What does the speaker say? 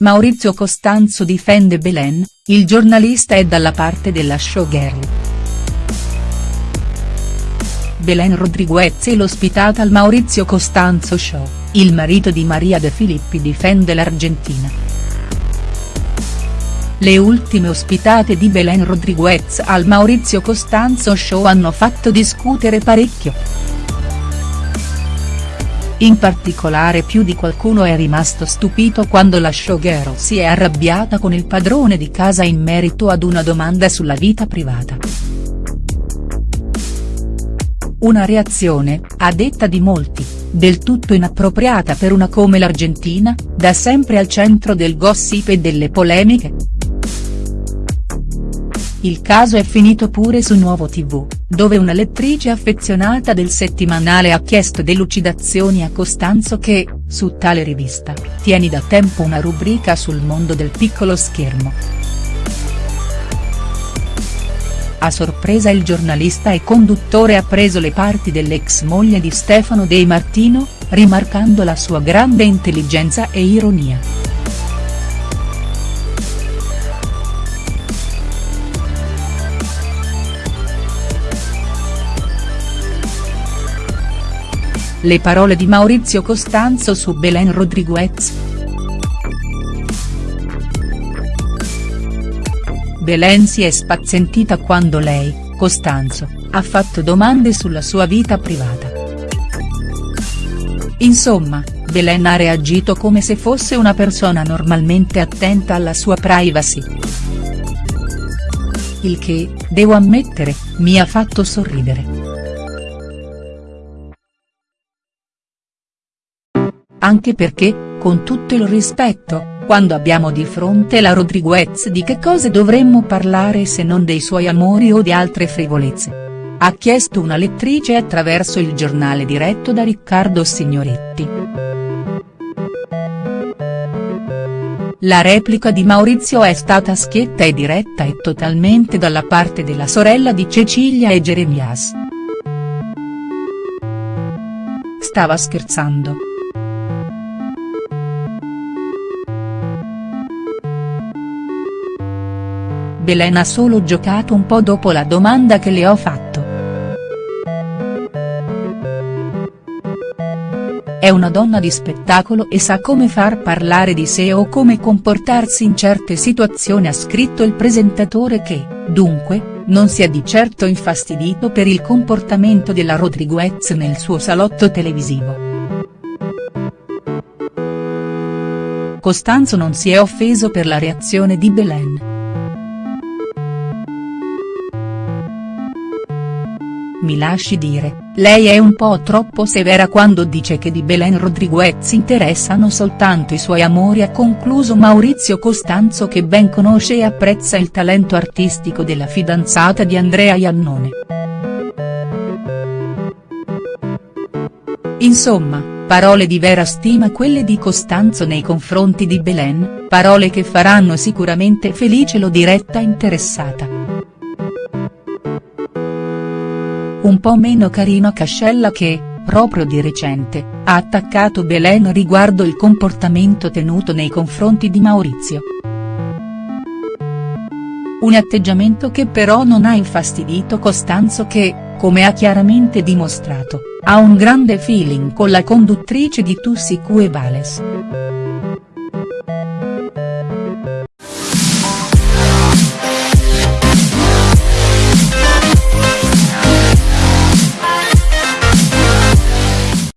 Maurizio Costanzo difende Belen, il giornalista è dalla parte della showgirl. Belen Rodriguez e l'ospitata al Maurizio Costanzo Show, il marito di Maria De Filippi difende l'Argentina. Le ultime ospitate di Belen Rodriguez al Maurizio Costanzo Show hanno fatto discutere parecchio. In particolare più di qualcuno è rimasto stupito quando la showgirl si è arrabbiata con il padrone di casa in merito ad una domanda sulla vita privata. Una reazione, a detta di molti, del tutto inappropriata per una come l'Argentina, da sempre al centro del gossip e delle polemiche. Il caso è finito pure su Nuovo TV, dove una lettrice affezionata del settimanale ha chiesto delucidazioni a Costanzo che, su tale rivista, tieni da tempo una rubrica sul mondo del piccolo schermo. A sorpresa il giornalista e conduttore ha preso le parti dell'ex moglie di Stefano De Martino, rimarcando la sua grande intelligenza e ironia. Le parole di Maurizio Costanzo su Belen Rodriguez. Belen si è spazientita quando lei, Costanzo, ha fatto domande sulla sua vita privata. Insomma, Belen ha reagito come se fosse una persona normalmente attenta alla sua privacy. Il che, devo ammettere, mi ha fatto sorridere. Anche perché, con tutto il rispetto, quando abbiamo di fronte la Rodriguez di che cose dovremmo parlare se non dei suoi amori o di altre frivolezze? Ha chiesto una lettrice attraverso il giornale diretto da Riccardo Signoretti. La replica di Maurizio è stata schietta e diretta e totalmente dalla parte della sorella di Cecilia e Jeremias. Stava scherzando. Belen ha solo giocato un po' dopo la domanda che le ho fatto. È una donna di spettacolo e sa come far parlare di sé o come comportarsi in certe situazioni ha scritto il presentatore che, dunque, non si è di certo infastidito per il comportamento della Rodriguez nel suo salotto televisivo. Costanzo non si è offeso per la reazione di Belen. Mi lasci dire, lei è un po' troppo severa quando dice che di Belen Rodriguez interessano soltanto i suoi amori ha concluso Maurizio Costanzo che ben conosce e apprezza il talento artistico della fidanzata di Andrea Iannone. Insomma, parole di vera stima quelle di Costanzo nei confronti di Belen, parole che faranno sicuramente felice lo diretta interessata. Un po' meno carino Cascella che, proprio di recente, ha attaccato Belen riguardo il comportamento tenuto nei confronti di Maurizio. Un atteggiamento che però non ha infastidito Costanzo che, come ha chiaramente dimostrato, ha un grande feeling con la conduttrice di Tu si cue vales.